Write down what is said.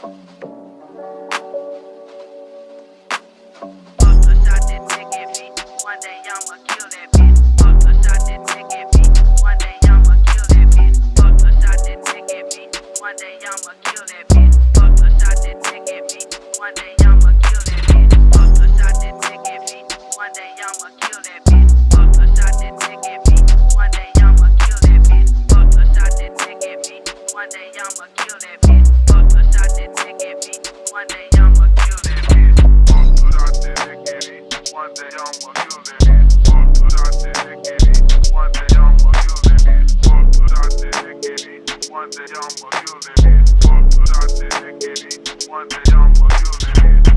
One day I'ma kill that bitch. One day I'ma